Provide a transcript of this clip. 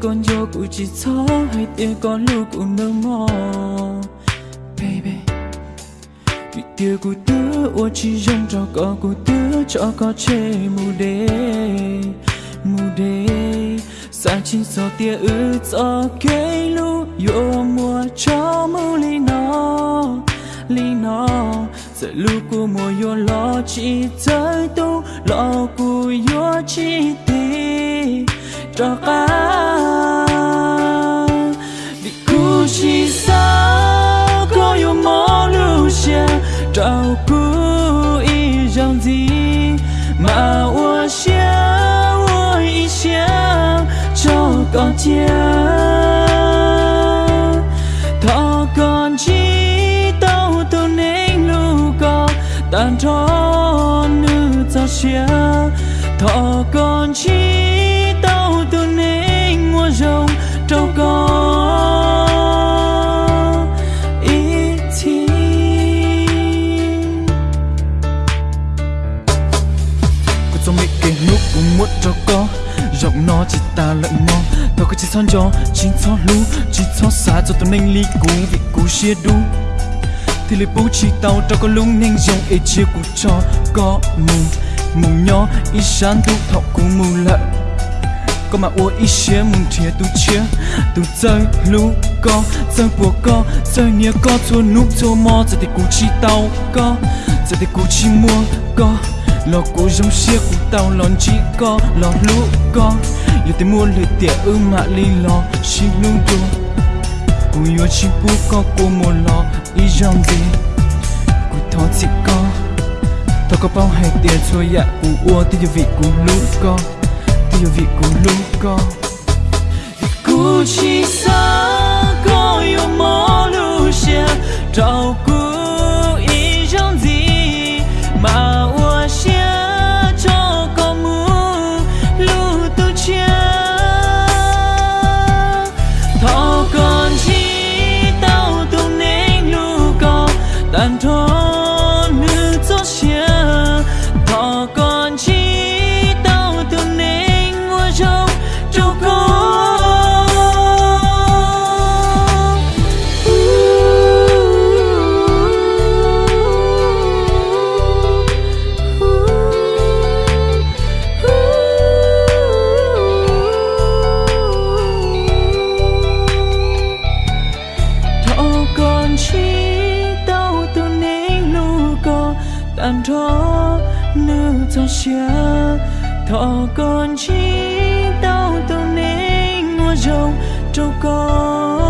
con vô của chỉ gió hay tia con lu của nơ mò? Baby, vì tiêu của tứ ô chỉ dùng cho có của tứ, cho có chê mù đê mù đê. Sa chín so tia ư cho cây lu, yo mùa cho mù li nó li nó giờ lu của mùa yo lo chỉ tới tu, lo của yo chỉ tì cho cá vì cứ chỉ sao có yêu mô lưu xe trao cứ ý rằng gì mà ua xe ua ý xe cho con chia thọ con chỉ tao tao nên lưu có tàn trốn nữ cho xe thọ con chỉ đâu có ý ít thì Cô cho mấy cái lúc cũng muốn cho có, Giọng nó chỉ ta lẫn nó Thôi có chỉ son gió, chỉ cho lú Chỉ cho xa cho tao nên ly cú Vì cú chia đu. Thì lấy bố chỉ tao cho có lúc nên dòng ấy chia cú cho có mù. Mù nhỏ ý sáng tu thọ cú mù lợn có mà ua ý chế mùng thia tu chế tu chơi, lũ có chơi bùa có chơi nia có chua núp chua mò giờ thì cú chi tao có giờ thì cú chi mua có lo cú giống xia cú tao lon chi có lo lũ có giờ thì mua lời tiệt ư mà li lo xi lú tu cú yo chi bu có cú mua lo ý dòng gì? Cú thọ chỉ có tao có bao hay tiền chua ya dạ, cú ua. Thì vị cú lũ có thì vị cú lú có cú chi sa có yêu mò lu xia trao cú ý trong gì mà ua xia cho có mu lu tu chia thọ còn chi tao tu nén lu có tàn thọ có tan thọ nữ cho xia. Thọ con chi tao tu nên mua rồng châu con